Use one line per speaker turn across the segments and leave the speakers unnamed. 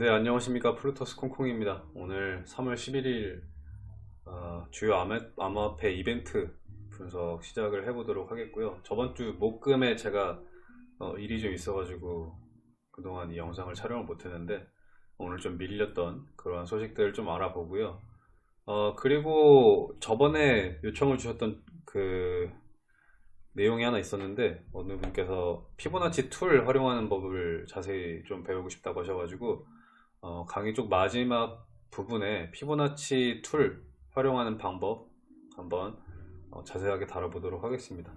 네 안녕하십니까. 플루토스 콩콩입니다. 오늘 3월 11일 어, 주요 암, 암호 화폐 이벤트 분석 시작을 해보도록 하겠고요. 저번주 목금에 제가 어, 일이 좀 있어 가지고 그동안 이 영상을 촬영을 못했는데 오늘 좀 밀렸던 그런 소식들을 좀 알아보고요. 어, 그리고 저번에 요청을 주셨던 그 내용이 하나 있었는데 어느 분께서 피보나치 tool 활용하는 법을 자세히 좀 배우고 싶다고 하셔가지고 어, 강의 쪽 마지막 부분에 피보나치 tool 활용하는 방법 한번 어, 자세하게 다뤄보도록 하겠습니다.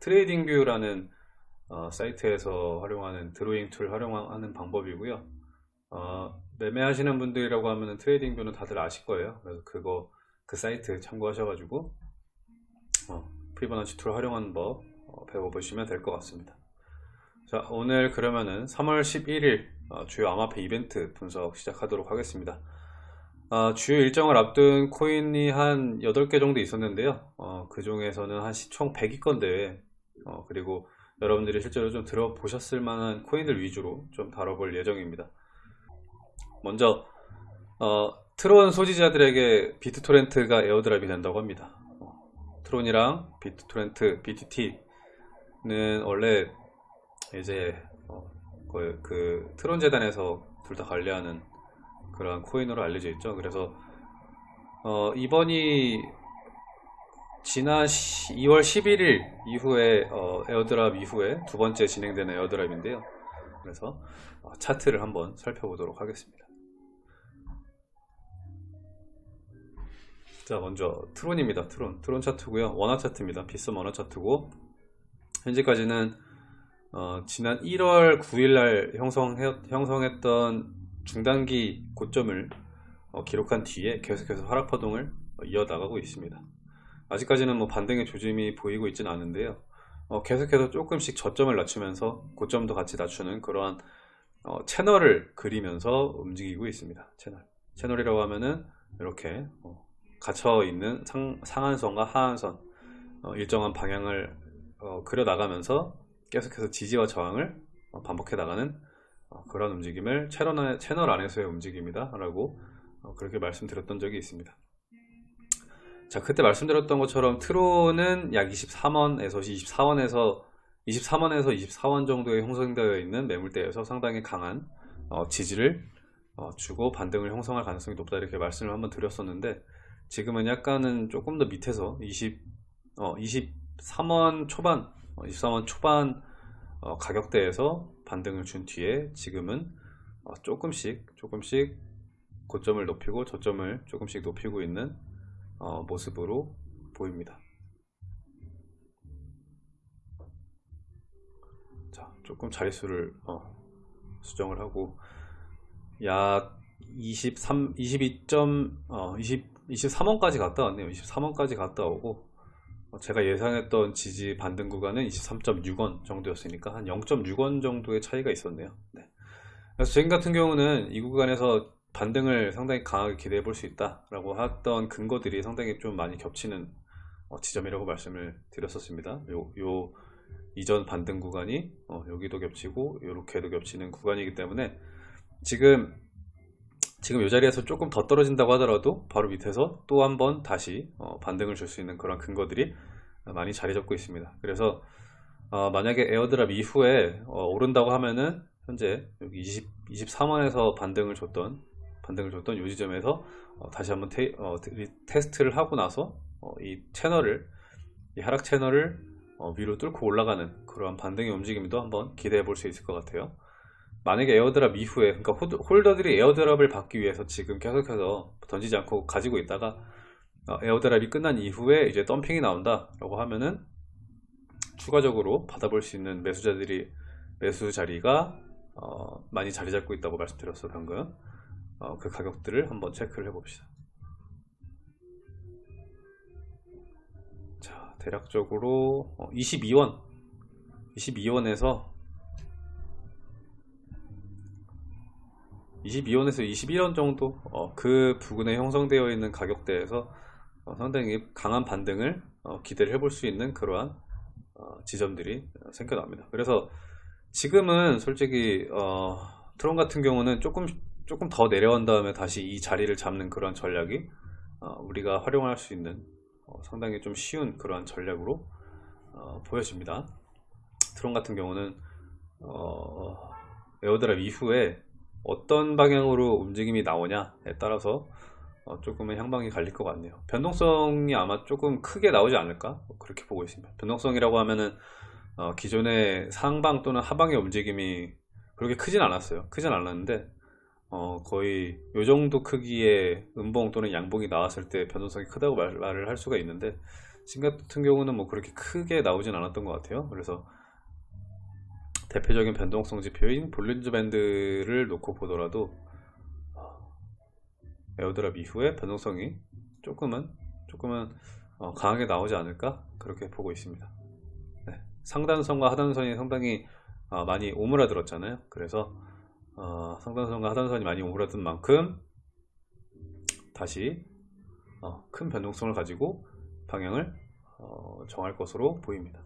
TradingView라는 어, 사이트에서 활용하는 드로잉 tool 활용하는 방법이고요. 어, 매매하시는 분들이라고 하면 TradingView는 다들 아실 거예요. 그래서 그거 그 사이트 참고하셔가지고 어, 피보나치 tool 활용하는 법 어, 배워보시면 될 것 같습니다. 자 오늘 그러면은 3월 11일 어, 주요 암호화폐 이벤트 분석 시작하도록 하겠습니다. 어, 주요 일정을 앞둔 코인이 한 8개 정도 있었는데요. 어, 그 중에서는 시총 100위권 내에 어, 그리고 여러분들이 실제로 좀 들어보셨을 만한 코인들 위주로 좀 다뤄볼 예정입니다. 먼저 어, 트론 소지자들에게 비트토렌트가 airdrop이 된다고 합니다. 어, 트론이랑 비트토렌트, BTT는 원래 이제 그, 그 트론 재단에서 둘 다 관리하는 그런 코인으로 알려져 있죠. 그래서 어, 이번이 지난 2월 11일 이후에 어, airdrop 이후에 두 번째 진행되는 airdrop인데요. 그래서 어, 차트를 한번 살펴보도록 하겠습니다. 자 먼저 트론입니다. 트론 트론 차트고요. 원화 차트입니다. 비썸 원화 차트고 현재까지는 어, 지난 1월 9일날 형성 했던 중단기 고점을 어, 기록한 뒤에 계속해서 하락 파동을 이어나가고 있습니다. 아직까지는 뭐 반등의 조짐이 보이고 있지는 않은데요. 어, 계속해서 조금씩 저점을 낮추면서 고점도 같이 낮추는 그러한 어, 채널을 그리면서 움직이고 있습니다. 채널. 채널이라고 하면은 이렇게 어, 갇혀 있는 상, 상한선과 하한선 어, 일정한 방향을 그려 나가면서 계속해서 지지와 저항을 어, 반복해 나가는 어, 그런 움직임을 채널, 채널 안에서의 움직임이다 라고 어, 그렇게 말씀드렸던 적이 있습니다. 자 그때 말씀드렸던 것처럼 트론은 약 23원에서 24원에서 23원에서 24원 정도에 형성되어 있는 매물대에서 상당히 강한 지지를 주고 반등을 형성할 가능성이 높다 이렇게 말씀을 한번 드렸었는데 지금은 약간은 조금 더 밑에서 20, 어, 23원 초반 23원 어, 초반 어, 가격대에서 반등을 준 뒤에 지금은 어, 조금씩 조금씩 고점을 높이고 저점을 조금씩 높이고 있는 모습으로 보입니다 자 조금 자릿수를 수정을 하고 약 23, 22. 어, 20, 23원까지 갔다 왔네요 23원까지 갔다 오고 어, 제가 예상했던 지지 반등 구간은 23.6원 정도였으니까 한 0.6원 정도의 차이가 있었네요 네. 그래서 지금 같은 경우는 이 구간에서 반등을 상당히 강하게 기대해 볼 수 있다 라고 했던 근거들이 상당히 좀 많이 겹치는 어, 지점이라고 말씀을 드렸었습니다 요, 요 이전 반등 구간이 어, 여기도 겹치고 이렇게도 겹치는 구간이기 때문에 지금 지금 이 자리에서 조금 더 떨어진다고 하더라도 바로 밑에서 또 한 번 다시 어, 반등을 줄 수 있는 그런 근거들이 많이 자리 잡고 있습니다. 그래서 어, 만약에 에어드랍 이후에 어, 오른다고 하면은 현재 여기 20, 23원에서 반등을 줬던 반등을 줬던 이 지점에서 어, 다시 한번 테, 어, 스트를 하고 나서 어, 이 채널을 이 하락 채널을 위로 뚫고 올라가는 그러한 반등의 움직임도 한번 기대해 볼 수 있을 것 같아요 만약에 airdrop 이후에 그러니까 holder들이 airdrop을 받기 위해서 지금 계속해서 던지지 않고 가지고 있다가 어, airdrop이 끝난 이후에 이제 덤핑이 나온다 라고 하면은 추가적으로 받아볼 수 있는 매수자들이 매수 자리가 어, 많이 자리 잡고 있다고 말씀드렸어 방금. 어, 그 가격들을 한번 체크를 해 봅시다. 자 대략적으로 22원. 22원에서 22원에서 21원 정도 어, 그 부근에 형성되어 있는 가격대에서 어, 상당히 강한 반등을 어, 기대를 해볼 수 있는 그러한 어, 지점들이 생겨납니다 그래서 지금은 솔직히 어, 트론 같은 경우는 조금 조금 더 내려온 다음에 다시 이 자리를 잡는 그런 전략이 어, 우리가 활용할 수 있는 어, 상당히 좀 쉬운 그런 전략으로 어, 보여집니다. 트론 같은 경우는 어, airdrop 이후에 어떤 방향으로 움직임이 나오냐에 따라서 어, 조금은 향방이 갈릴 것 같네요. 변동성이 아마 조금 크게 나오지 않을까 뭐 그렇게 보고 있습니다. 변동성이라고 하면은 어, 기존의 상방 또는 하방의 움직임이 그렇게 크진 않았어요. 크진 않았는데 어, 거의 요 정도 크기의 음봉 또는 양봉이 나왔을 때 변동성이 크다고 말, 말을 할 수가 있는데 지금 같은 경우는 뭐 그렇게 크게 나오진 않았던 것 같아요. 그래서 대표적인 변동성 지표인 Bollinger band를 놓고 보더라도 어, airdrop 이후에 변동성이 조금은 조금은 어, 강하게 나오지 않을까 그렇게 보고 있습니다. 네, 상단선과 하단선이 상당히 어, 많이 오므라들었잖아요. 그래서 어, 상단선과 하단선이 많이 오므라든 만큼 다시 어, 큰 변동성을 가지고 방향을 어, 정할 것으로 보입니다.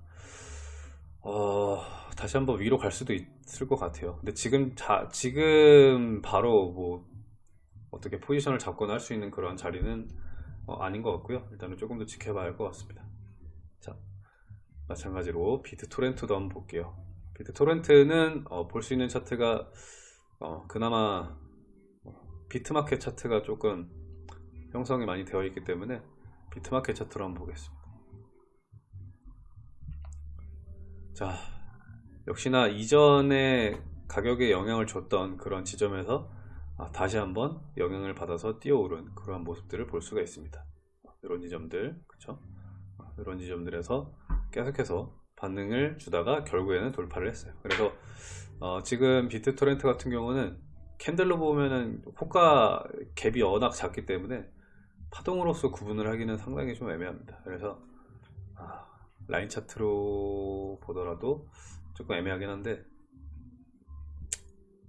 어, 다시 한번 위로 갈 수도 있을 것 같아요. 근데 지금 자, 지금 바로 뭐 어떻게 포지션을 잡거나 할 수 있는 그런 자리는 어, 아닌 것 같고요. 일단은 조금 더 지켜봐야 할 것 같습니다. 자, 마찬가지로 비트 토렌트도 한번 볼게요. 비트 토렌트는 어, 볼 수 있는 차트가 어, 그나마 어, 비트마켓 차트가 조금 형성이 많이 되어 있기 때문에 비트마켓 차트로 한번 보겠습니다. 자, 역시나 이전에 가격에 영향을 줬던 그런 지점에서 아, 다시 한번 영향을 받아서 뛰어오른 그러한 모습들을 볼 수가 있습니다. 이런 지점들, 그쵸? 아, 이런 지점들에서 계속해서 반응을 주다가 결국에는 돌파를 했어요. 그래서 어, 지금 비트 토렌트 같은 경우는 캔들로 보면은 호가 갭이 워낙 작기 때문에 파동으로서 구분을 하기는 상당히 좀 애매합니다. 그래서 아, 라인 차트로 보더라도 조금 애매하긴 한데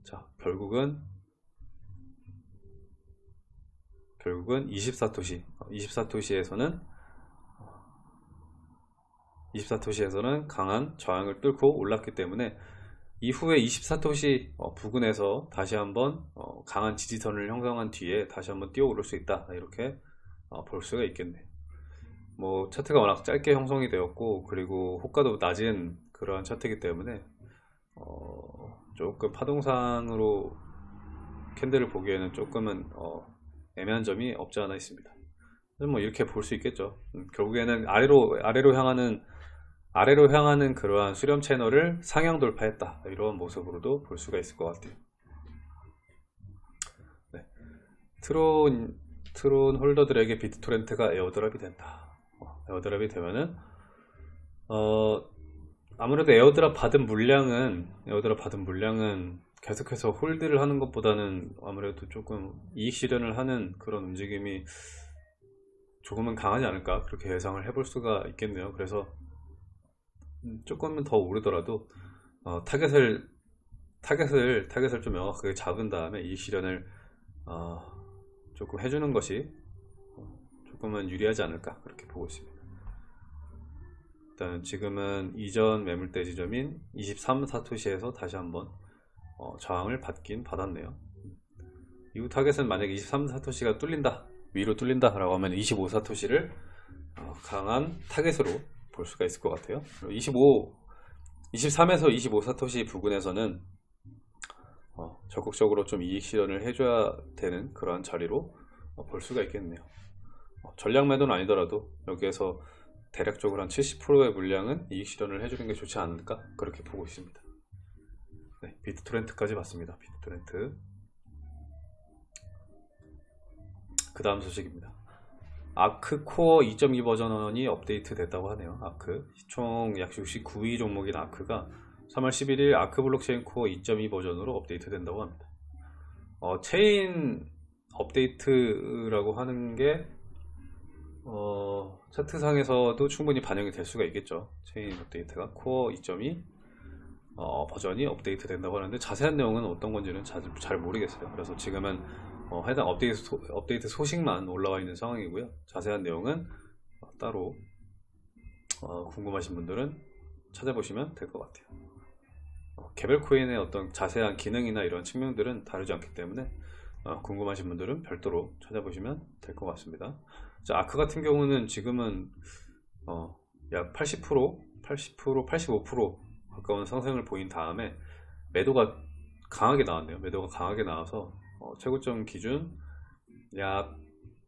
자 결국은 결국은 24토시 24토시에서는 24토시에서는 강한 저항을 뚫고 올랐기 때문에 이후에 24토시 어, 부근에서 다시 한번 어, 강한 지지선을 형성한 뒤에 다시 한번 뛰어오를 수 있다. 이렇게 어, 볼 수가 있겠네요 뭐 차트가 워낙 짧게 형성이 되었고 그리고 호가도 낮은 그러한 차트이기 때문에 어, 조금 파동상으로 캔들을 보기에는 조금은 어, 애매한 점이 없지 않아 있습니다. 뭐 이렇게 볼 수 있겠죠. 음, 결국에는 아래로 아래로 향하는 아래로 향하는 그러한 수렴 채널을 상향 돌파했다. 이런 모습으로도 볼 수가 있을 것 같아요. 네. 트론 트론 holder들에게 비트토렌트가 airdrop이 된다. 어, airdrop이 되면은 어, 아무래도 airdrop 받은 물량은 airdrop 받은 물량은 계속해서 hold를 하는 것보다는 아무래도 조금 이익 실현을 하는 그런 움직임이 조금은 강하지 않을까? 그렇게 예상을 해볼 수가 있겠네요. 그래서 조금은 더 오르더라도 어, 타겟을 타겟을 타겟을 좀 명확하게 잡은 다음에 이익 실현을 어, 조금 해주는 것이 어, 조금은 유리하지 않을까? 그렇게 보고 있습니다. 일단 지금은 이전 매물대 지점인 23 사토시에서 다시 한번 어, 저항을 받긴 받았네요. 이후 타겟은 만약에 23 사토시가 뚫린다 위로 뚫린다 라고 하면 25 사토시를 어, 강한 타겟으로 볼 수가 있을 것 같아요 25 23에서 25 사토시 부근에서는 어, 적극적으로 좀 이익 실현을 해줘야 되는 그러한 자리로 어, 볼 수가 있겠네요 어, 전략 매도는 아니더라도 여기에서 대략적으로 한 70%의 물량은 이익 실현을 해주는 게 좋지 않을까? 그렇게 보고 있습니다. 네, 비트 토렌트까지 봤습니다. 비트 토렌트. 그 다음 소식입니다. 아크 코어 2.2 버전이 업데이트 됐다고 하네요. 아크. 총 약 69위 종목인 아크가 3월 11일 아크 블록체인 코어 2.2 버전으로 업데이트 된다고 합니다. 어, 체인 업데이트라고 하는 게 어, 차트상에서도 충분히 반영이 될 수가 있겠죠. 체인 업데이트가 코어 2.2 어, 버전이 업데이트 된다고 하는데 자세한 내용은 어떤 건지는 잘, 잘 모르겠어요. 그래서 지금은 어, 해당 업데이트, 소, 업데이트 소식만 올라와 있는 상황이고요. 자세한 내용은 어, 따로 어, 궁금하신 분들은 찾아보시면 될 것 같아요. 어, 개별 코인의 어떤 자세한 기능이나 이런 측면들은 다르지 않기 때문에 어, 궁금하신 분들은 별도로 찾아보시면 될 것 같습니다. 자, 아크 같은 경우는 지금은 어, 약 80%, 80%, 85% 가까운 상승을 보인 다음에 매도가 강하게 나왔네요. 매도가 강하게 나와서 어, 최고점 기준 약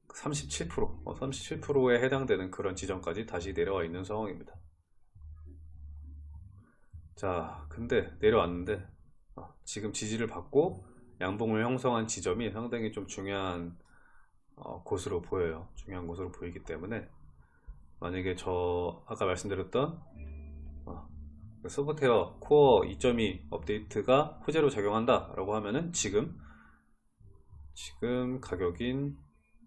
37%, 어, 37%에 해당되는 그런 지점까지 다시 내려와 있는 상황입니다. 자, 근데 내려왔는데 어, 지금 지지를 받고 양봉을 형성한 지점이 상당히 좀 중요한 어, 곳으로 보여요. 중요한 곳으로 보이기 때문에 만약에 저 아까 말씀드렸던 어, 그 소프트웨어 코어 2.2 업데이트가 호재로 작용한다 라고 하면은 지금 지금 가격인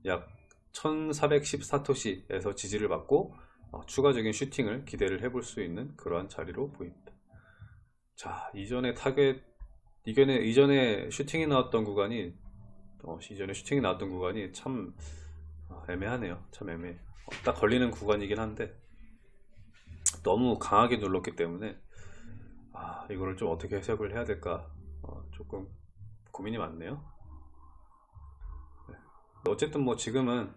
약 1414사토시에서 지지를 받고 어, 추가적인 슈팅을 기대를 해볼 수 있는 그러한 자리로 보입니다. 자 이전에 타겟 이전에 이전에 슈팅이 나왔던 구간이 어, 이전에 슈팅이 나왔던 구간이 참 어, 애매하네요. 참 애매해. 어, 딱 걸리는 구간이긴 한데 너무 강하게 눌렀기 때문에 아 이거를 좀 어떻게 해석을 해야 될까 어, 조금 고민이 많네요. 네. 어쨌든 뭐 지금은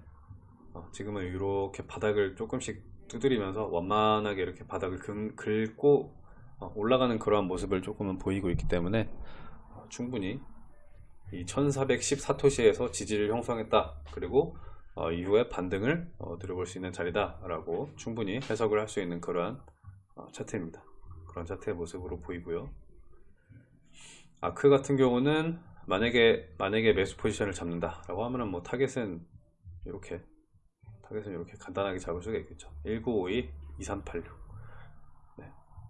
어, 지금은 이렇게 바닥을 조금씩 두드리면서 원만하게 이렇게 바닥을 긁, 긁고 어, 올라가는 그러한 모습을 조금은 보이고 있기 때문에 어, 충분히 이 1414토시에서 지지를 형성했다. 그리고 어, 이후에 반등을 어, 노려볼 수 있는 자리다. 라고 충분히 해석을 할 수 있는 그러한 어, 차트입니다. 그런 차트의 모습으로 보이고요. 아크 같은 경우는 만약에 만약에 매수 포지션을 잡는다. 라고 하면은 뭐 타겟은 이렇게 타겟은 이렇게 간단하게 잡을 수가 있겠죠. 1952 2386 네.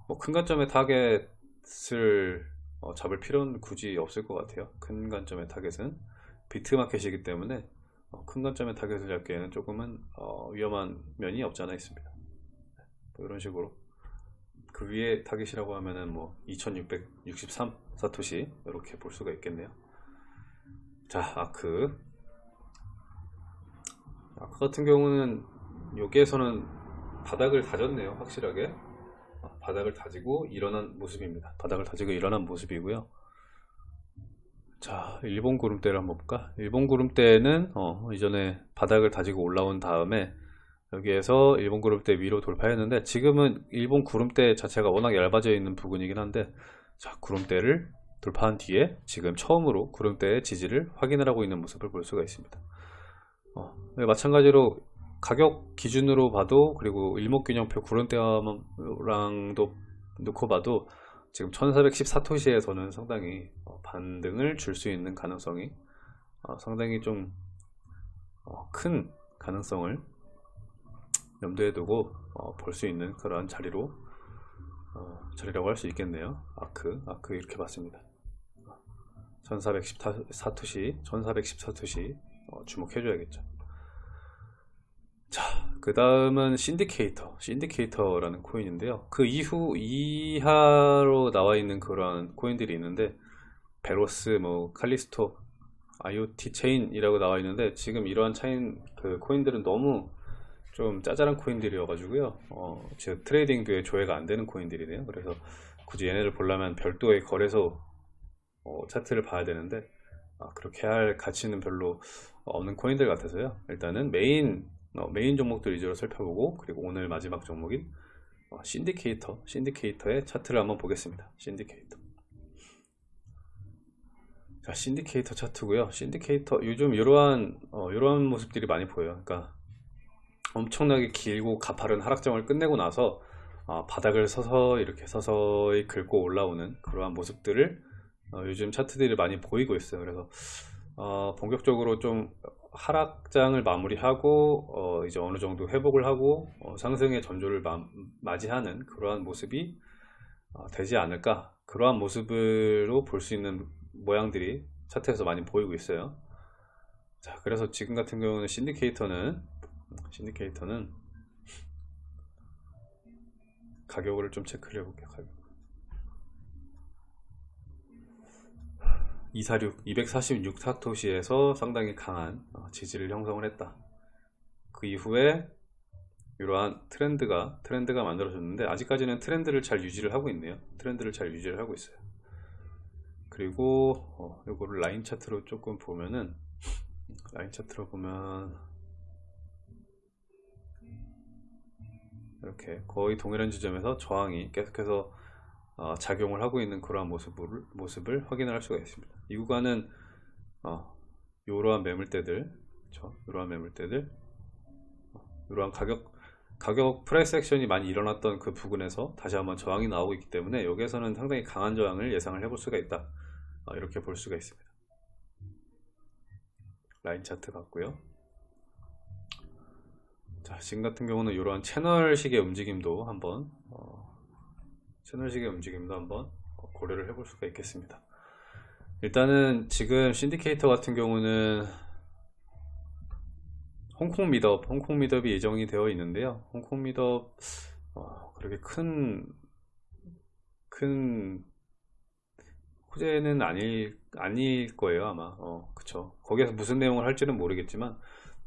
뭐 큰 관점의 타겟을 어, 잡을 필요는 굳이 없을 것 같아요. 큰 관점의 타겟은 비트마켓이기 때문에 어, 큰 관점의 타겟을 잡기에는 조금은 어, 위험한 면이 없지 않아 있습니다. 뭐 이런 식으로 그 위에 타겟이라고 하면은 뭐 2663 사토시 이렇게 볼 수가 있겠네요. 자 아크. 아크 같은 경우는 여기에서는 바닥을 다졌네요 확실하게. 아, 바닥을 다지고 일어난 모습입니다. 바닥을 다지고 일어난 모습이고요. 자 일본 구름대를 한번 볼까? 일본 구름대는 어, 이전에 바닥을 다지고 올라온 다음에 여기에서 일본 구름대 위로 돌파했는데 지금은 일본 구름대 자체가 워낙 얇아져 있는 부분이긴 한데 자 구름대를 돌파한 뒤에 지금 처음으로 구름대의 지지를 확인을 하고 있는 모습을 볼 수가 있습니다. 어, 네, 마찬가지로 가격 기준으로 봐도 그리고 일목균형표 구름대랑도 놓고 봐도 지금 1414토시에서는 상당히 어, 반등을 줄 수 있는 가능성이 어, 상당히 좀 큰 가능성을 염두에 두고 볼 수 있는 그러한 자리로 자리라고 할 수 있겠네요. 아크 아크 이렇게 봤습니다. 1414토시 1414토시 주목해 줘야겠죠 자, 그 다음은 Cindicator, Cindicator라는 코인인데요. 그 이후 이하로 나와 있는 그런 코인들이 있는데 베로스, 뭐 칼리스토, IoT 체인이라고 나와 있는데 지금 이러한 차인 그 코인들은 너무 좀 짜잘한 코인들이어가지고요. 어, 즉 TradingView에 조회가 안 되는 코인들이네요. 그래서 굳이 얘네를 보려면 별도의 거래소 어, 차트를 봐야 되는데 아, 그렇게 할 가치는 별로 없는 코인들 같아서요. 일단은 메인 어, 메인 종목들 위주로 살펴보고 그리고 오늘 마지막 종목인 어, Cindicator Cindicator의 차트를 한번 보겠습니다. Cindicator. 자 Cindicator 차트고요. Cindicator 요즘 이러한 어, 이러한 모습들이 많이 보여요. 그러니까 엄청나게 길고 가파른 하락장을 끝내고 나서 어, 바닥을 서서 이렇게 서서히 긁고 올라오는 그러한 모습들을 어, 요즘 차트들이 많이 보이고 있어요. 그래서 어, 본격적으로 좀 하락장을 마무리하고 어 이제 어느 정도 회복을 하고 어 상승의 전조를 마, 맞이하는 그러한 모습이 어 되지 않을까 그러한 모습으로 볼 수 있는 모양들이 차트에서 많이 보이고 있어요 자 그래서 지금 같은 경우는 신디케이터는 신디케이터는 가격을 좀 체크를 해볼게요 가격. 246, 246 타토시에서 상당히 강한 어, 지지를 형성을 했다. 그 이후에 이러한 트렌드가 트렌드가 만들어졌는데 아직까지는 트렌드를 잘 유지를 하고 있네요. 트렌드를 잘 유지를 하고 있어요. 그리고 어, 이거를 라인 차트로 조금 보면은 라인 차트로 보면 이렇게 거의 동일한 지점에서 저항이 계속해서 어, 작용을 하고 있는 그러한 모습을, 모습을 확인을 할 수가 있습니다. 이 구간은 어, 이러한 매물대들, 그렇죠? 이러한 매물대들, 어, 이러한 가격 가격 price action이 많이 일어났던 그 부근에서 다시 한번 저항이 나오고 있기 때문에 여기에서는 상당히 강한 저항을 예상을 해볼 수가 있다. 어, 이렇게 볼 수가 있습니다. 라인 차트 같고요. 자, 지금 같은 경우는 이러한 채널식의 움직임도 한번 어, 채널식의 움직임도 한번 고려를 해볼 수가 있겠습니다. 일단은 지금 신디케이터 같은 경우는 홍콩 미덥, 홍콩 미덥이 예정이 되어 있는데요. 홍콩 미덥 어, 그렇게 큰, 큰 호재는 아닐, 아닐 거예요, 아마. 어, 그쵸. 거기에서 무슨 내용을 할지는 모르겠지만,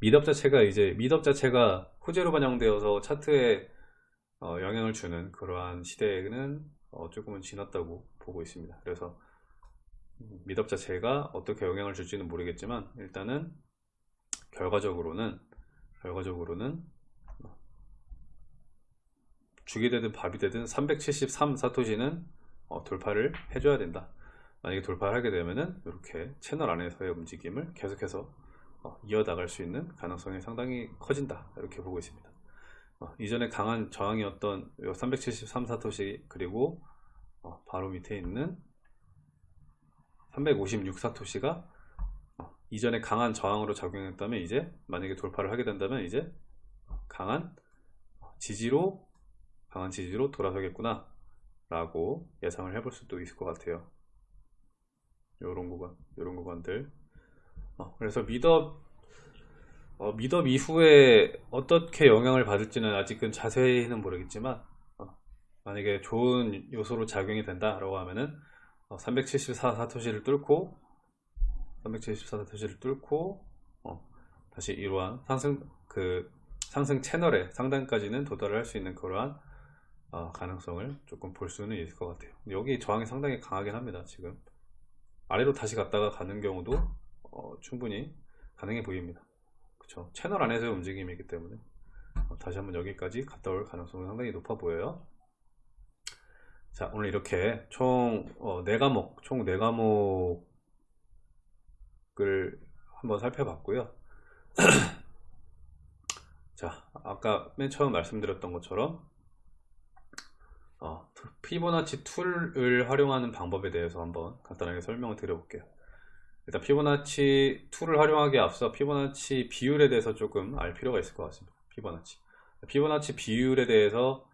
미덥 자체가 이제, 미덥 자체가 호재로 반영되어서 차트에 어, 영향을 주는 그러한 시대는 어, 조금은 지났다고 보고 있습니다. 그래서 미덥 자체가 어떻게 영향을 줄지는 모르겠지만, 일단은 결과적으로는 결과적으로는 죽이 되든 밥이 되든 373 사토시는 어, 돌파를 해줘야 된다. 만약에 돌파를 하게 되면은 이렇게 채널 안에서의 움직임을 계속해서 어, 이어나갈 수 있는 가능성이 상당히 커진다. 이렇게 보고 있습니다. 어, 이전에 강한 저항이었던 373 사토시 그리고 어, 바로 밑에 있는 356 사토시가 이전에 강한 저항으로 작용했다면 이제 만약에 돌파를 하게 된다면 이제 강한 지지로 강한 지지로 돌아서겠구나 라고 예상을 해볼 수도 있을 것 같아요. 요런 구간 요런 구간들. 어, 그래서 미덥 어, 미덥 이후에 어떻게 영향을 받을지는 아직은 자세히는 모르겠지만 어, 만약에 좋은 요소로 작용이 된다 라고 하면은 374 사토시를 뚫고 374 표시를 뚫고 어, 다시 이러한 상승 그 상승 채널의 상단까지는 도달을 할수 있는 그러한 어, 가능성을 조금 볼 수는 있을 것 같아요. 여기 저항이 상당히 강하긴 합니다 지금. 아래로 다시 갔다가 가는 경우도 어, 충분히 가능해 보입니다. 그쵸? 채널 안에서의 움직임이기 때문에. 어, 다시 한번 여기까지 갔다 올 가능성은 상당히 높아 보여요 자 오늘 이렇게 총 어, 4과목 총 4과목 을 한번 살펴봤고요. 자 아까 맨 처음 말씀드렸던 것처럼 어, 피보나치 tool을 활용하는 방법에 대해서 한번 간단하게 설명을 드려볼게요. 일단 피보나치 tool을 활용하기에 앞서 피보나치 비율에 대해서 조금 알 필요가 있을 것 같습니다. 피보나치. 피보나치 비율에 대해서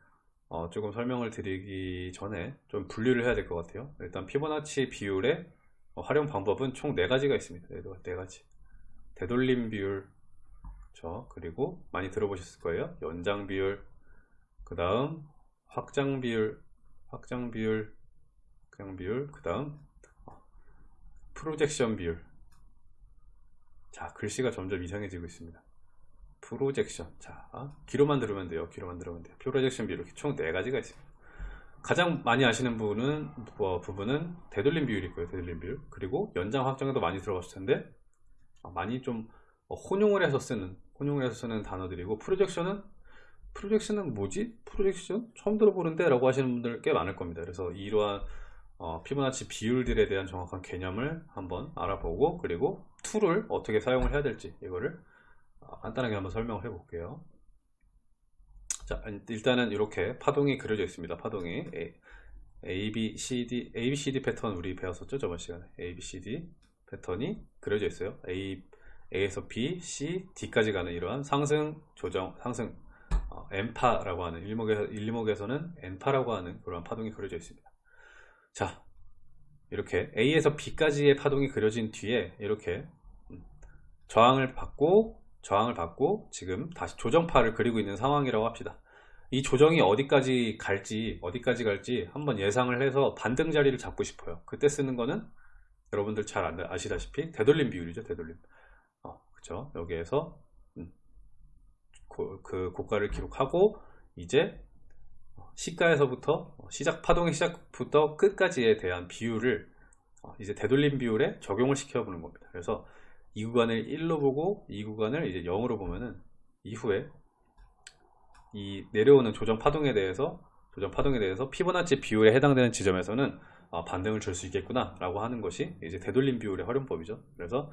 어, 조금 설명을 드리기 전에 좀 분류를 해야 될 것 같아요 일단 피보나치 비율의 어, 활용 방법은 총 4가지가 있습니다. 네, 4가지. 되돌림 비율, 그렇죠? 그리고 많이 들어보셨을 거예요. 연장 비율, 그 다음 확장 비율, 확장 비율, 그냥 비율, 그 다음 어, 프로젝션 비율. 자, 글씨가 점점 이상해지고 있습니다. 프로젝션. 자, 귀로만 들으면 돼요. 귀로만 들으면 돼요. 프로젝션 비율. 총 4가지가 있습니다. 가장 많이 아시는 부분은 어, 부분은 되돌림 비율이 있고요 되돌림 비율 그리고 연장 확장에도 많이 들어갔을 텐데 어, 많이 좀 어, 혼용을 해서 쓰는 혼용을 해서 쓰는 단어들이고 projection은 projection은 뭐지? projection? 처음 들어보는데 라고 하시는 분들 꽤 많을 겁니다 그래서 이러한 어, 피보나치 비율들에 대한 정확한 개념을 한번 알아보고 그리고 tool을 어떻게 사용을 해야 될지 이거를 어, 간단하게 한번 설명을 해 볼게요 자, 일단은 이렇게 파동이 그려져 있습니다. 파동이 A, B, C, D, A, B, C, D 패턴 우리 배웠었죠? 저번 시간에 A, B, C, D 패턴이 그려져 있어요. A, A에서 B, C, D까지 가는 이러한 상승, 조정, 상승 어, N파라고 하는 일목에서, 일목에서는 N파라고 하는 그런 파동이 그려져 있습니다. 자, 이렇게 A에서 B까지의 파동이 그려진 뒤에 이렇게 음, 저항을 받고 저항을 받고 지금 다시 조정파를 그리고 있는 상황이라고 합시다. 이 조정이 어디까지 갈지 어디까지 갈지 한번 예상을 해서 반등 자리를 잡고 싶어요. 그때 쓰는 거는 여러분들 잘 아시다시피 되돌림 비율이죠 되돌림. 어, 그쵸? 여기에서 음, 고, 그 고가를 기록하고 이제 시가에서부터 시작 파동의 시작부터 끝까지에 대한 비율을 어, 이제 되돌림 비율에 적용을 시켜보는 겁니다. 그래서 이 구간을 1로 보고 이 구간을 이제 0으로 보면은 이후에 이 내려오는 조정 파동에 대해서 조정 파동에 대해서 피보나치 비율에 해당되는 지점에서는 어, 반등을 줄 수 있겠구나 라고 하는 것이 이제 되돌림 비율의 활용법이죠. 그래서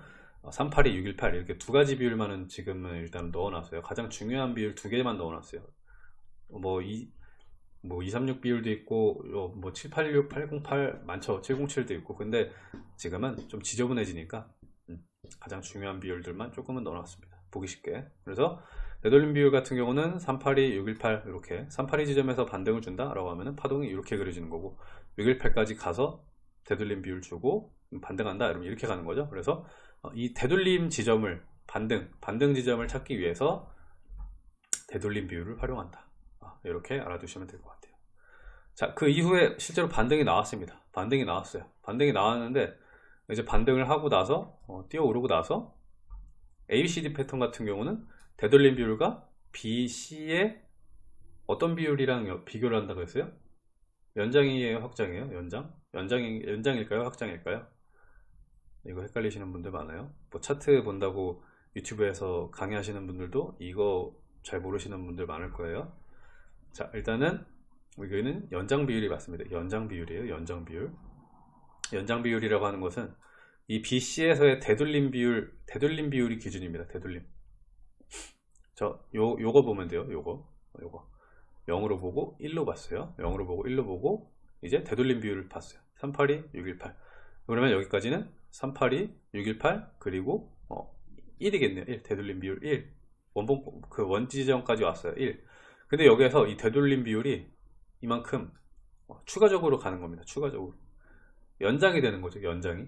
382, 618 이렇게 두 가지 비율만은 지금은 일단 넣어놨어요. 가장 중요한 비율 두 개만 넣어놨어요. 뭐, 이, 뭐, 236 비율도 있고, 뭐, 786, 808 많죠. 707도 있고. 근데 지금은 좀 지저분해지니까, 음, 가장 중요한 비율들만 조금은 넣어놨습니다. 보기 쉽게. 그래서, 되돌림 비율 같은 경우는 382, 618 이렇게 382 지점에서 반등을 준다 라고 하면은 파동이 이렇게 그려지는 거고 618까지 가서 되돌림 비율 주고 반등한다 이러면 이렇게 가는 거죠. 그래서 어, 이 되돌림 지점을 반등, 반등 지점을 찾기 위해서 되돌림 비율을 활용한다. 아, 이렇게 알아두시면 될 것 같아요. 자, 그 이후에 실제로 반등이 나왔습니다. 반등이 나왔어요. 반등이 나왔는데 이제 반등을 하고 나서 어, 뛰어오르고 나서 ABCD 패턴 같은 경우는 되돌림 비율과 BC의 어떤 비율이랑 비교를 한다고 했어요? 연장이에요? 확장이에요? 연장? 연장이, 연장일까요? 확장일까요? 이거 헷갈리시는 분들 많아요. 뭐 차트 본다고 유튜브에서 강의하시는 분들도 이거 잘 모르시는 분들 많을 거예요. 자, 일단은 여기는 연장 비율이 맞습니다. 연장 비율이에요. 연장 비율. 연장 비율이라고 하는 것은 이 BC에서의 되돌림 비율, 되돌림 비율이 기준입니다. 되돌림. 저, 요, 요거 보면 돼요. 요거. 요거. 0으로 보고 1로 봤어요. 0으로 보고 1로 보고 이제 되돌림 비율을 봤어요. 382, 618. 그러면 여기까지는 382, 618 그리고 어, 1이겠네요. 1 되돌림 비율 1. 원본 그 원지점까지 왔어요. 1. 근데 여기에서 이 되돌림 비율이 이만큼 어, 추가적으로 가는 겁니다. 추가적으로 연장이 되는 거죠. 연장이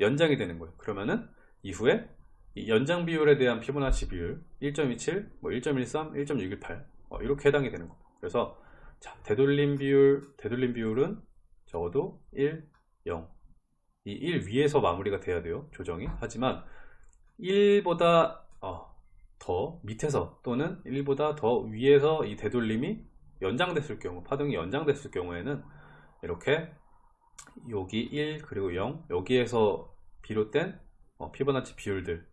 연장이 되는 거예요. 그러면은 이후에 이 연장 비율에 대한 피보나치 비율 1.27, 뭐 1.13, 1.618 어, 이렇게 해당이 되는 겁니다. 그래서 자, 되돌림 비율, 되돌림 비율은 적어도 1, 0. 이 1 위에서 마무리가 돼야 돼요. 조정이. 하지만 1보다 어, 더 밑에서 또는 1보다 더 위에서 이 되돌림이 연장됐을 경우, 파동이 연장됐을 경우에는 이렇게 여기 1 그리고 0 여기에서 비롯된 어, 피보나치 비율들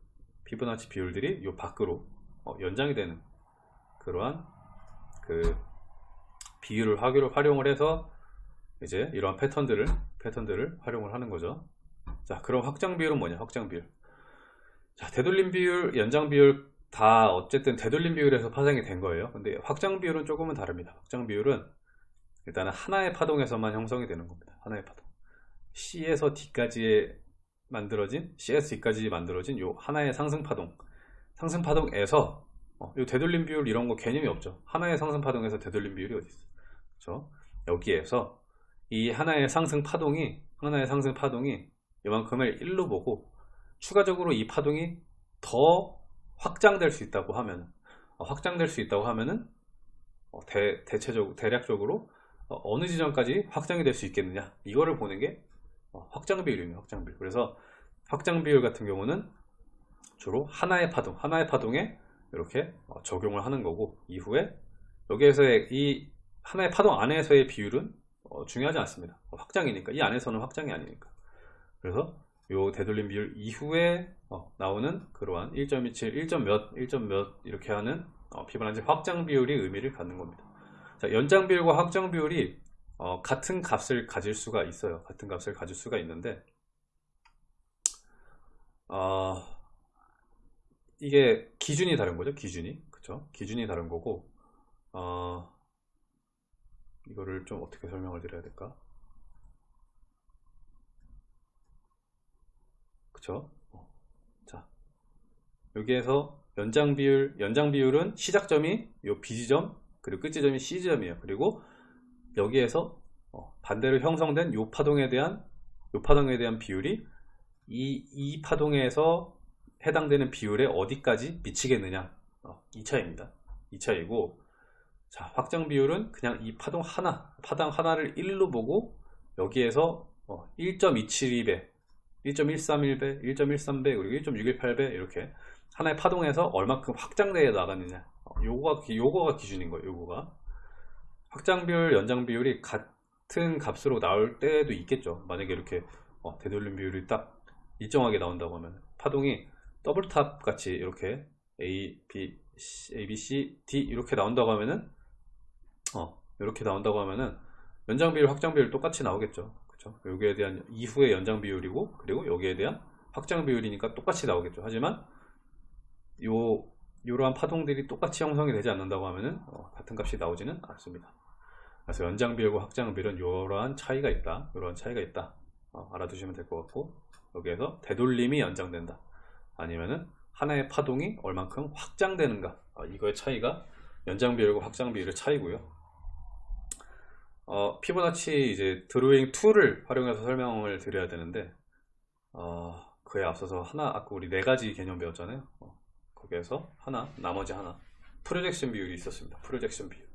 피보나치 비율들이 이 밖으로 어, 연장이 되는 그러한 그 비율을 화기로 활용을 해서 이제 이러한 패턴들을 패턴들을 활용을 하는 거죠. 자, 그럼 확장 비율은 뭐냐? 확장 비율. 자, 되돌림 비율, 연장 비율 다 어쨌든 되돌림 비율에서 파생이 된 거예요. 근데 확장 비율은 조금은 다릅니다. 확장 비율은 일단은 하나의 파동에서만 형성이 되는 겁니다. 하나의 파동. C에서 D까지 만들어진 C에서 D까지 만들어진 요 하나의 상승 파동. 상승 파동에서 어, 이 되돌림 비율 이런 거 개념이 없죠. 하나의 상승 파동에서 되돌림 비율이 어디 있어? 그렇죠? 여기에서 이 하나의 상승 파동이 하나의 상승 파동이 이만큼을 1로 보고 추가적으로 이 파동이 더 확장될 수 있다고 하면 어, 확장될 수 있다고 하면은 어, 대, 대체적 대략적으로 어, 느 지점까지 확장이 될 수 있겠느냐 이거를 보는 게 어, 확장 비율입니다 확장 비율 그래서 확장 비율 같은 경우는 주로 하나의 파동 하나의 파동에 이렇게 어, 적용을 하는 거고 이후에 여기에서의 이 하나의 파동 안에서의 비율은 어, 중요하지 않습니다. 확장이니까 이 안에서는 확장이 아니니까. 그래서 요 되돌림 비율 이후에 어, 나오는 그러한 1.27, 1. 몇, 1. 몇 이렇게 하는 어, 피보나치 확장 비율이 의미를 갖는 겁니다. 자, 연장 비율과 확장 비율이 어, 같은 값을 가질 수가 있어요. 같은 값을 가질 수가 있는데 어, 이게 기준이 다른 거죠. 기준이 그쵸? 기준이 다른 거고 어, 이거를 좀 어떻게 설명을 드려야 될까? 그쵸? 어. 자, 여기에서 연장 비율, 연장 비율은 시작점이 요 B지점, 그리고 끝 지점이 C지점이에요. 그리고 여기에서 어, 반대로 형성된 요 파동에 대한, 요 파동에 대한 비율이 이, 이 파동에서 해당되는 비율에 어디까지 미치겠느냐. 어, 이 차이입니다. 이 차이고, 자, 확장 비율은 그냥 이 파동 하나, 파동 하나를 1로 보고 여기에서 1.272배, 1.131배, 1.13배, 그리고 1.618배 이렇게 하나의 파동에서 얼마큼 확장되어 나가느냐. 어, 요거가, 요거가 기준인 거예요, 요거가. 확장 비율, 연장 비율이 같은 값으로 나올 때도 있겠죠. 만약에 이렇게 어, 되돌림 비율이 딱 일정하게 나온다고 하면 파동이 double top 같이 이렇게 A, B, C, A, B, C, D 이렇게 나온다고 하면은 어, 이렇게 나온다고 하면은 연장 비율, 확장 비율 똑같이 나오겠죠. 그렇죠? 여기에 대한 이후의 연장 비율이고 그리고 여기에 대한 확장 비율이니까 똑같이 나오겠죠. 하지만 요 이러한 파동들이 똑같이 형성이 되지 않는다고 하면은 어, 같은 값이 나오지는 않습니다. 그래서 연장 비율과 확장 비율은 이러한 차이가 있다. 이러한 차이가 있다. 어, 알아두시면 될 것 같고 여기에서 되돌림이 연장된다. 아니면은 하나의 파동이 얼만큼 확장되는가. 어, 이거의 차이가 연장 비율과 확장 비율의 차이고요. 어, 피보나치 이제 drawing tool을 활용해서 설명을 드려야 되는데 어, 그에 앞서서 하나 아까 우리 네 가지 개념 배웠잖아요. 어, 거기에서 하나 나머지 하나 projection 비율이 있었습니다. projection 비율.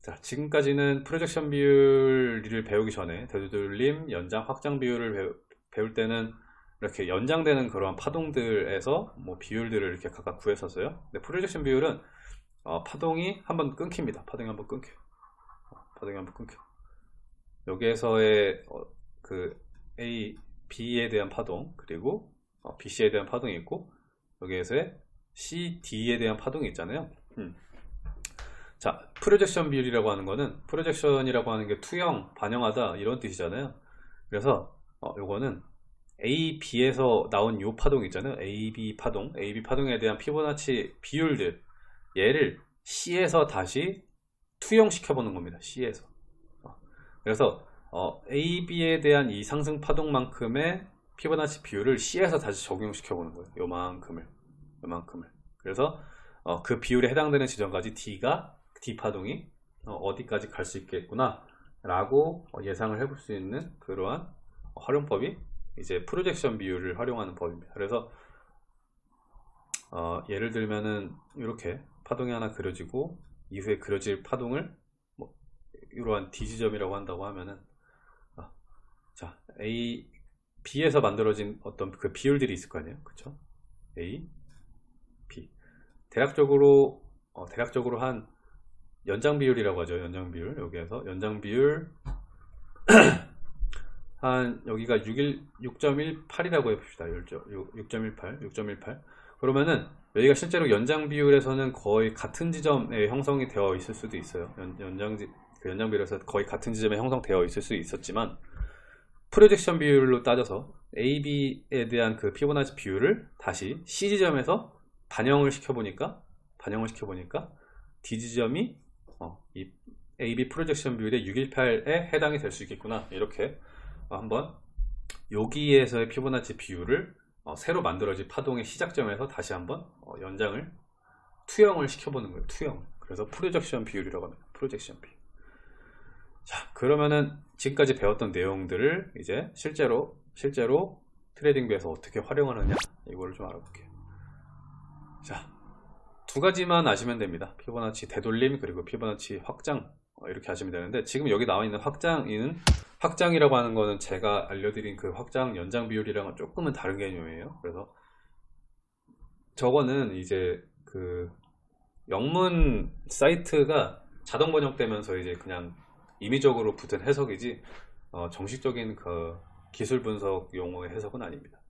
자 지금까지는 projection 비율을 배우기 전에 되돌림, 연장, 확장 비율을 배우, 배울 때는 이렇게 연장되는 그러한 파동들에서 뭐 비율들을 이렇게 각각 구했었어요. 근데 projection 비율은 어, 파동이 한번 끊깁니다. 파동이 한번 끊겨요. 파동이 한번 끊겨. 여기에서의 어, 그 A, B에 대한 파동 그리고 어, BC에 대한 파동이 있고 여기에서의 C, D에 대한 파동이 있잖아요. 음. 자, projection 비율이라고 하는 거는 projection이라고 하는 게 투영, 반영하다 이런 뜻이잖아요. 그래서 어, 요거는 A, B에서 나온 요 파동 있잖아요. A, B 파동, A, B 파동에 대한 피보나치 비율들 얘를 C에서 다시 투영시켜 보는 겁니다. C에서. 어, 그래서 어, A, B에 대한 이 상승 파동만큼의 피보나치 비율을 C에서 다시 적용시켜 보는 거예요. 요만큼을. 요만큼을. 그래서 어, 그 비율에 해당되는 지점까지 D가 D 파동이 어, 디까지 갈 수 있겠구나 라고 예상을 해볼 수 있는 그러한 활용법이 이제 프로젝션 비율을 활용하는 법입니다. 그래서 어, 예를 들면은 이렇게 파동이 하나 그려지고 이후에 그려질 파동을 뭐 이러한 D 지점이라고 한다고 하면은 아, 자 A B에서 만들어진 어떤 그 비율들이 있을 거 아니에요, 그렇죠? A, B 대략적으로 어, 대략적으로 한 연장 비율이라고 하죠, 연장 비율 여기에서 연장 비율 한 여기가 6.18이라고 해봅시다. 6.18, 6.18. 그러면은 여기가 실제로 연장 비율에서는 거의 같은 지점에 형성이 되어 있을 수도 있어요. 연, 장그 연장 비율에서 거의 같은 지점에 형성되어 있을 수 있었지만 프로젝션 비율로 따져서 AB에 대한 그 피보나치 비율을 다시 C 지점에서 반영을 시켜보니까 반영을 시켜보니까 D 지점이 어, 이 AB 프로젝션 비율의 618에 해당이 될 수 있겠구나 이렇게 한번 여기에서의 피보나치 비율을 어, 새로 만들어진 파동의 시작점에서 다시 한번 어, 연장을 투영을 시켜보는 거예요. 투영. 그래서 projection 비율이라고 합니다. projection 비율. 자, 그러면은 지금까지 배웠던 내용들을 이제 실제로 실제로 TradingView에서 어떻게 활용하느냐 이거를 좀 알아볼게요. 자, 두 가지만 아시면 됩니다. 피보나치 되돌림 그리고 피보나치 확장 어, 이렇게 하시면 되는데 지금 여기 나와 있는 확장인 확장이라고 하는 거는 제가 알려드린 그 확장 연장 비율이랑은 조금은 다른 개념이에요. 그래서 저거는 이제 그 영문 사이트가 자동 번역되면서 이제 그냥 임의적으로 붙은 해석이지 어, 정식적인 그 기술 분석 용어의 해석은 아닙니다.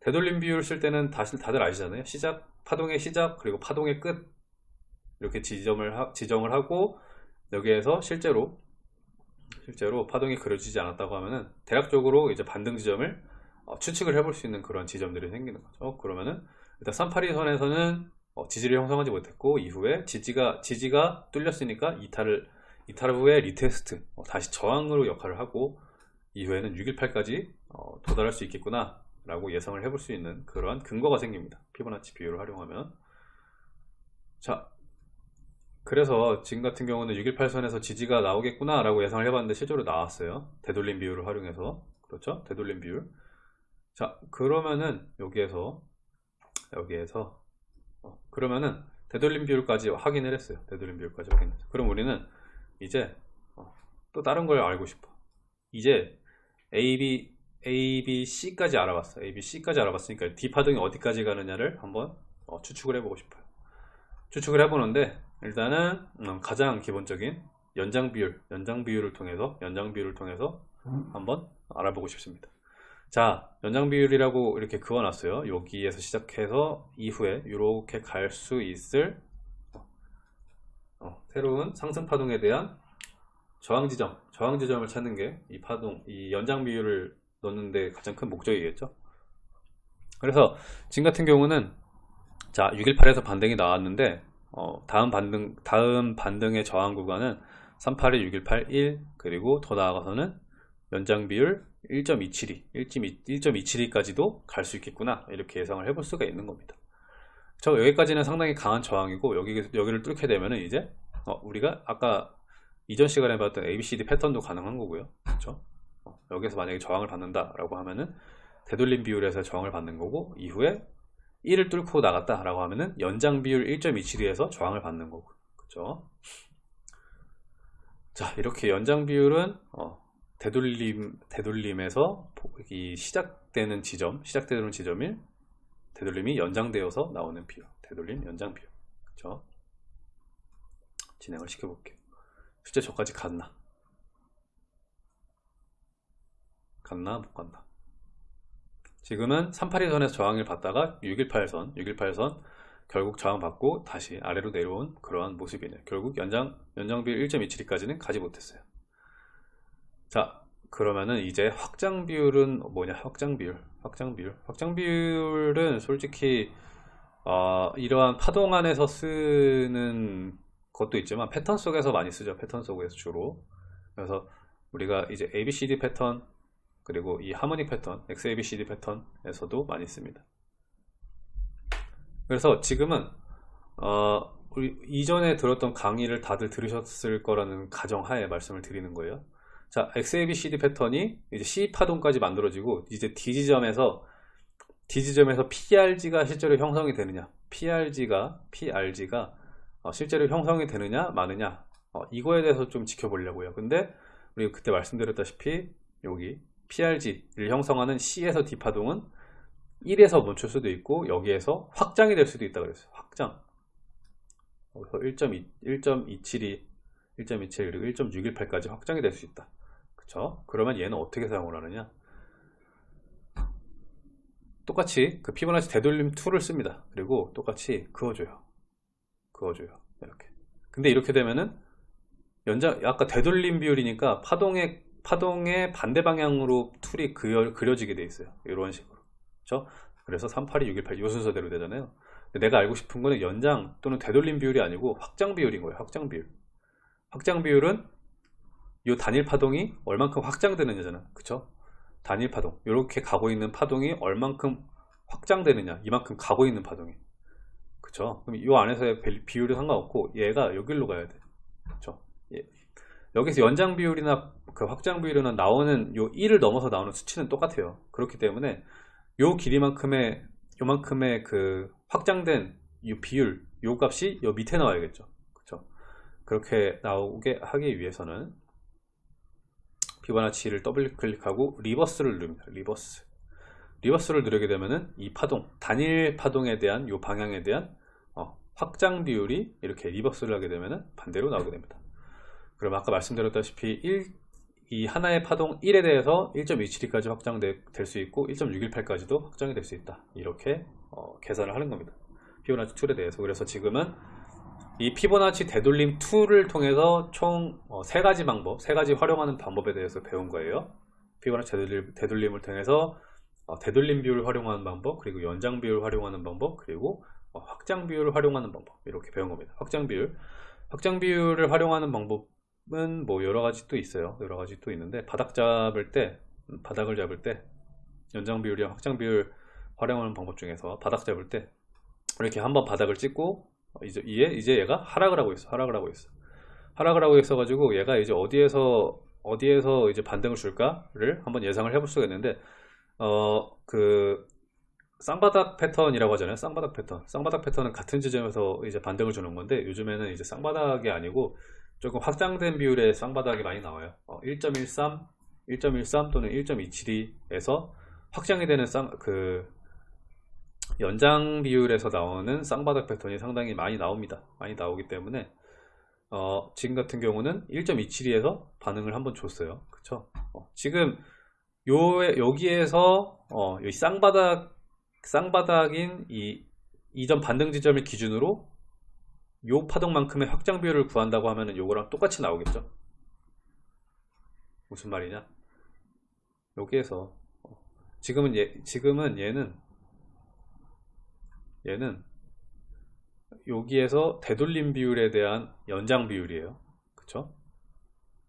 되돌림 비율 쓸 때는 다시 다들 아시잖아요. 시작 파동의 시작 그리고 파동의 끝 이렇게 지점을 하, 지정을 하고 여기에서 실제로 실제로 파동이 그려지지 않았다고 하면은 대략적으로 이제 반등 지점을 어, 추측을 해볼 수 있는 그런 지점들이 생기는 거죠. 그러면은 일단 382선에서는 어, 지지를 형성하지 못했고 이후에 지지가 지지가 뚫렸으니까 이탈을 이탈 후에 retest 어, 다시 저항으로 역할을 하고 이후에는 618까지 어, 도달할 수 있겠구나 라고 예상을 해볼 수 있는 그러한 근거가 생깁니다. 피보나치 비율을 활용하면. 자 그래서 지금 같은 경우는 618선에서 지지가 나오겠구나 라고 예상을 해봤는데 실제로 나왔어요. 되돌림 비율을 활용해서. 그렇죠? 되돌림 비율. 자 그러면은 여기에서 여기에서 어, 그러면은 되돌림 비율까지 확인을 했어요. 되돌림 비율까지 확인했어요 그럼 우리는 이제 어, 또 다른 걸 알고 싶어 이제 A, B, A, B, C까지 알아봤어 A, B, C까지 알아봤으니까 D 파동이 어디까지 가느냐를 한번 어, 추측을 해보고 싶어요 추측을 해보는데 일단은 음, 가장 기본적인 연장 비율, 연장 비율을 통해서 연장 비율을 통해서 한번 알아보고 싶습니다. 자, 연장 비율이라고 이렇게 그어놨어요. 여기에서 시작해서 이후에 이렇게 갈 수 있을 어, 새로운 상승 파동에 대한 저항 지점, 저항 지점을 찾는 게 이 파동, 이 연장 비율을 넣는데 가장 큰 목적이겠죠. 그래서 지금 같은 경우는 자 618에서 반등이 나왔는데 어, 다음 반등 다음 반등의 저항 구간은 381, 618, 1 그리고 더 나아가서는 연장 비율 1.272, 1.272까지도 갈 수 있겠구나 이렇게 예상을 해볼 수가 있는 겁니다. 저 여기까지는 상당히 강한 저항이고 여기 여기를 뚫게 되면은 이제 어, 우리가 아까 이전 시간에 봤던 ABCD 패턴도 가능한 거고요. 그렇죠? 어, 여기서 만약에 저항을 받는다 라고 하면은 되돌림 비율에서 저항을 받는 거고 이후에 1을 뚫고 나갔다 라고 하면은 연장 비율 1.27에서 저항을 받는 거고 그죠 자 이렇게 연장 비율은 어, 되돌림 되돌림에서 이 시작되는 지점 시작되는 지점이 되돌림이 연장되어서 나오는 비율. 되돌림 연장 비율. 그죠 진행을 시켜볼게요. 실제 저까지 갔나? 갔나? 못 갔나? 지금은 382선에서 저항을 받다가 618선, 618선 결국 저항받고 다시 아래로 내려온 그러한 모습이네요. 결국 연장, 연장비율 1.27까지는 가지 못했어요. 자, 그러면은 이제 확장 비율은 뭐냐? 확장 비율, 확장 비율. 확장 비율은 솔직히 어, 이러한 파동 안에서 쓰는 것도 있지만 패턴 속에서 많이 쓰죠. 패턴 속에서 주로. 그래서 우리가 이제 ABCD 패턴, 그리고 이 하모닉 패턴, XABCD 패턴에서도 많이 씁니다. 그래서 지금은 어, 우리 이전에 들었던 강의를 다들 들으셨을 거라는 가정하에 말씀을 드리는 거예요. 자, XABCD 패턴이 이제 C 파동까지 만들어지고 이제 D 지점에서 D 지점에서 PRG가 실제로 형성이 되느냐, PRG가 PRG가 어, 실제로 형성이 되느냐 마느냐 어, 이거에 대해서 좀 지켜보려고요. 근데 우리 그때 말씀드렸다시피 여기 PRG를 형성하는 C에서 D 파동은 1에서 멈출 수도 있고 여기에서 확장이 될 수도 있다 그랬어요. 확장. 여기서 1.2, 1.272, 1.27 그리고 1.618까지 확장이 될 수 있다. 그쵸? 그러면 얘는 어떻게 사용을 하느냐? 똑같이 그 피보나치 되돌림 tool을 씁니다. 그리고 똑같이 그어줘요. 그어줘요. 이렇게. 근데 이렇게 되면은 연장 아까 되돌림 비율이니까 파동의 파동의 반대 방향으로 tool이 그려, 그려지게 돼 있어요. 이런 식으로. 그렇죠? 그래서 382, 618, 요 순서대로 되잖아요. 내가 알고 싶은 거는 연장 또는 되돌림 비율이 아니고 확장 비율인 거예요. 확장 비율. 확장 비율은 이 단일 파동이 얼만큼 확장되느냐잖아. 그쵸? 단일 파동. 이렇게 가고 있는 파동이 얼만큼 확장되느냐. 이만큼 가고 있는 파동이. 그쵸? 그럼 이 안에서의 비율이 상관없고 얘가 여기로 가야 돼. 그쵸? 예. 여기서 연장 비율이나 그 확장 비율이나 나오는 요 1을 넘어서 나오는 수치는 똑같아요. 그렇기 때문에 요 길이만큼의 요만큼의 그 확장된 이 비율 요 값이 요 밑에 나와야겠죠. 그렇죠? 그렇게 나오게 하기 위해서는 피보나치를 더블 클릭하고 reverse를 누릅니다. reverse. reverse를 누르게 되면은 이 파동, 단일 파동에 대한 요 방향에 대한 어, 확장 비율이 이렇게 reverse를 하게 되면은 반대로 나오게 됩니다. 그럼 아까 말씀드렸다시피 1, 이 하나의 파동 1에 대해서 1.272까지 확장될 수 있고 1.618까지도 확장이 될 수 있다. 이렇게 어, 계산을 하는 겁니다. 피보나치 tool에 대해서. 그래서 지금은 이 피보나치 되돌림 tool을 통해서 총 어, 세 가지 방법, 세 가지 활용하는 방법에 대해서 배운 거예요. 피보나치 되돌림, 되돌림을 통해서 어, 되돌림 비율을 활용하는 방법, 그리고 연장 비율을 활용하는 방법, 그리고 어, 확장 비율을 활용하는 방법 이렇게 배운 겁니다. 확장 비율, 확장 비율을 활용하는 방법 은 뭐 여러 가지 또 있어요. 여러 가지 또 있는데 바닥 잡을 때 음, 바닥을 잡을 때 연장 비율이랑 확장 비율 활용하는 방법 중에서 바닥 잡을 때 이렇게 한번 바닥을 찍고 이제 이제 이제 얘가 하락을 하고 있어. 하락을 하고 있어. 하락을 하고 있어 가지고 얘가 이제 어디에서 어디에서 이제 반등을 줄까를 한번 예상을 해볼 수가 있는데 어그 쌍바닥 패턴이라고 하잖아요. 쌍바닥 패턴. 쌍바닥 패턴은 같은 지점에서 이제 반등을 주는 건데 요즘에는 이제 쌍바닥이 아니고 조금 확장된 비율의 쌍바닥이 많이 나와요. 어, 1.13, 1.13 또는 1.272에서 확장이 되는 쌍, 그 연장 비율에서 나오는 쌍바닥 패턴이 상당히 많이 나옵니다. 많이 나오기 때문에 어, 지금 같은 경우는 1.272에서 반응을 한번 줬어요. 그쵸? 어, 지금 요 여기에서 어, 이 쌍바닥 쌍바닥인 이 이전 반등 지점을 기준으로 요 파동만큼의 확장 비율을 구한다고 하면은 요거랑 똑같이 나오겠죠. 무슨 말이냐? 여기에서 어, 지금은 얘 지금은 얘는 얘는 여기에서 되돌림 비율에 대한 연장 비율이에요. 그쵸?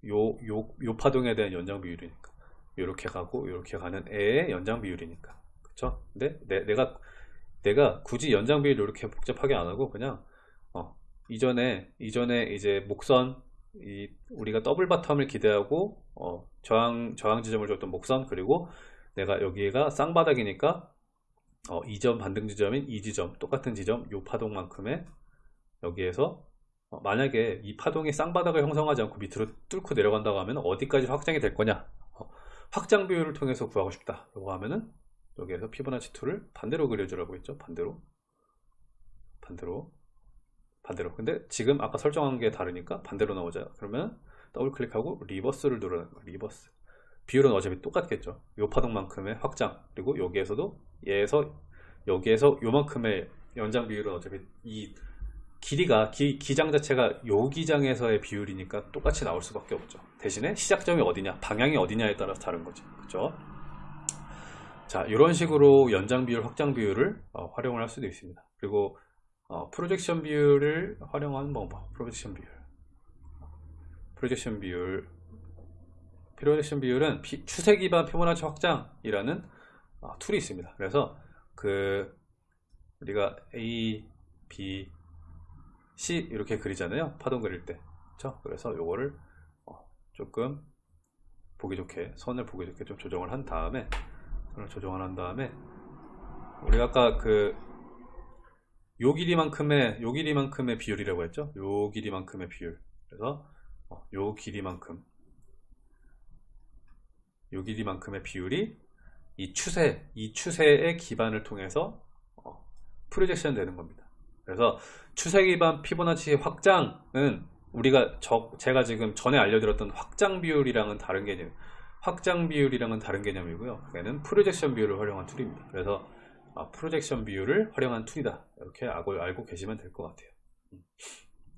요, 요, 요 파동에 대한 연장 비율이니까. 요렇게 가고, 요렇게 가는 애의 연장 비율이니까. 그쵸? 근데 내, 가 내가 굳이 연장 비율을 이렇게 복잡하게 안 하고, 그냥, 어, 이전에, 이전에 이제 목선, 이, 우리가 더블 바텀을 기대하고, 어, 저항, 저항 지점을 줬던 목선, 그리고 내가 여기가 쌍바닥이니까, 어, 이점 반등 지점인 이 지점 똑같은 지점 요 파동만큼의 여기에서 어, 만약에 이 파동이 쌍바닥을 형성하지 않고 밑으로 뚫고 내려간다고 하면 어디까지 확장이 될 거냐? 어, 확장 비율을 통해서 구하고 싶다. 이거 하면은 여기에서 피보나치 tool을 반대로 그려주라고 했죠. 반대로. 반대로. 반대로. 근데 지금 아까 설정한 게 다르니까 반대로 나오죠. 그러면 더블 클릭하고 reverse를 누르는 거예요. reverse 비율은 어차피 똑같겠죠. 요 파동만큼의 확장 그리고 여기에서도 얘에서 여기에서 요만큼의 연장 비율은 어차피 이 길이가 기, 기장 자체가 요 기장에서의 비율이니까 똑같이 나올 수밖에 없죠. 대신에 시작점이 어디냐, 방향이 어디냐에 따라서 다른 거지. 그죠? 자, 이런 식으로 연장 비율, 확장 비율을 어, 활용을 할 수도 있습니다. 그리고 어, projection 비율을 활용하는 방법, projection 비율. projection 비율 projection 비율은 피, 추세 기반 피보나치 확장이라는 어, tool이 있습니다. 그래서 그 우리가 A, B, C 이렇게 그리잖아요. 파동 그릴 때. 그렇죠? 그래서 요거를 어, 조금 보기 좋게 선을 보기 좋게 좀 조정을 한 다음에 선을 조정을 한 다음에 우리가 아까 그 요 길이만큼의 요 길이만큼의 비율이라고 했죠. 요 길이만큼의 비율. 그래서 어, 요 길이만큼 요 길이만큼의 비율이 이 추세, 이 추세의 기반을 통해서 어, 프로젝션 되는 겁니다. 그래서 추세 기반 피보나치 확장은 우리가 저, 제가 지금 전에 알려드렸던 확장 비율이랑은 다른 개념, 확장 비율이랑은 다른 개념이고요. 얘는 projection 비율을 활용한 tool입니다. 그래서 아, projection 비율을 활용한 tool이다. 이렇게 알고, 알고 계시면 될 것 같아요. 음.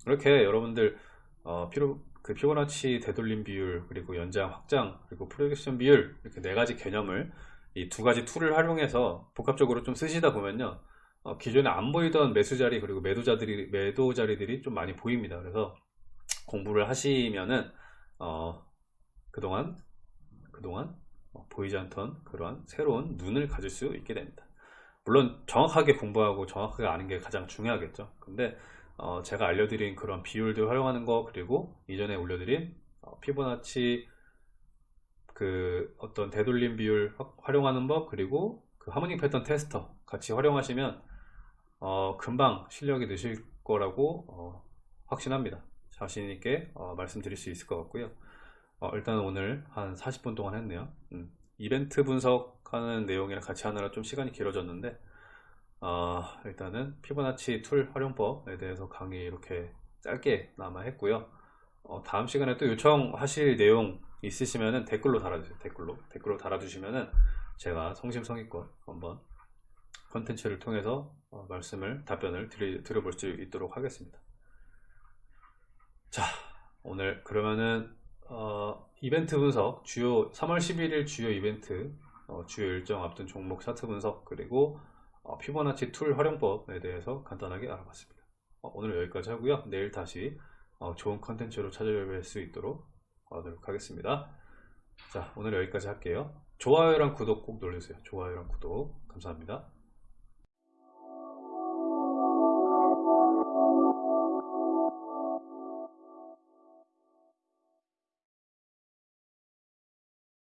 이렇게 여러분들 어, 피로, 그 피보나치 되돌림 비율 그리고 연장 확장 그리고 projection 비율 이렇게 네 가지 개념을 이 두 가지 tool을 활용해서 복합적으로 좀 쓰시다 보면요 어, 기존에 안 보이던 매수 자리 그리고 매도 자들이 매도 자리들이 좀 많이 보입니다. 그래서 공부를 하시면은 어, 그동안 그동안 어, 보이지 않던 그러한 새로운 눈을 가질 수 있게 됩니다. 물론 정확하게 공부하고 정확하게 아는 게 가장 중요하겠죠. 근데 어, 제가 알려드린 그런 비율들 활용하는 거 그리고 이전에 올려드린 어, 피보나치 그 어떤 되돌림 비율 활용하는 법 그리고 그 harmonic 패턴 테스터 같이 활용하시면 어, 금방 실력이 느실 거라고 어, 확신합니다. 자신 있게 어, 말씀드릴 수 있을 것 같고요. 어, 일단 오늘 한 40분 동안 했네요. 음, 이벤트 분석하는 내용이랑 같이 하느라 좀 시간이 길어졌는데 어, 일단은 피보나치 tool 활용법에 대해서 강의 이렇게 짧게나마 했고요. 어, 다음 시간에 또 요청하실 내용 있으시면 댓글로 달아주세요. 댓글로 댓글로 달아주시면은 제가 성심성의껏 한번 컨텐츠를 통해서 어, 말씀을 답변을 드리, 드려볼 수 있도록 하겠습니다. 자 오늘 그러면은 어, 이벤트 분석 주요 3월 11일 주요 이벤트 어, 주요 일정 앞둔 종목 차트 분석 그리고 어, 피보나치 tool 활용법에 대해서 간단하게 알아봤습니다. 어, 오늘 여기까지 하고요. 내일 다시 어, 좋은 컨텐츠로 찾아뵐 수 있도록 하도록 하겠습니다. 자, 오늘 여기까지 할게요. 좋아요랑 구독 꼭 눌러주세요. 좋아요랑 구독 감사합니다.